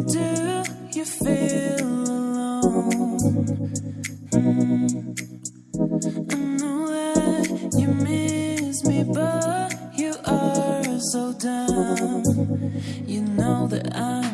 do you feel alone? I know that you miss me, but you are so down. You know that I'm.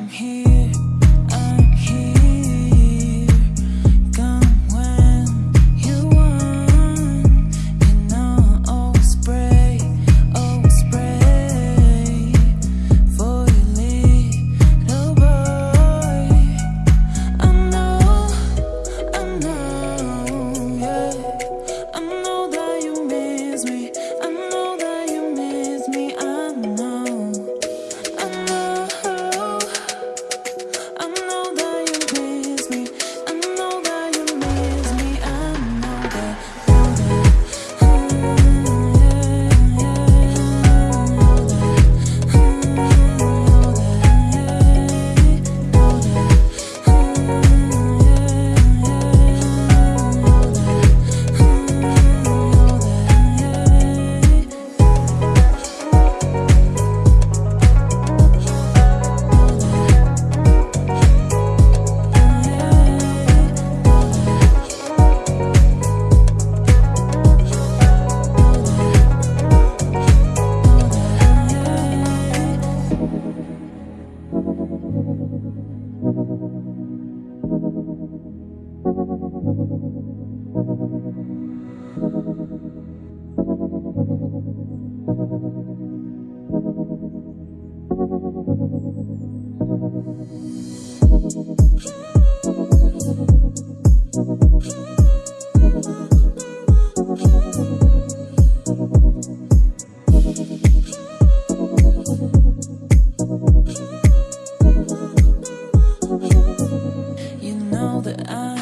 that I uh,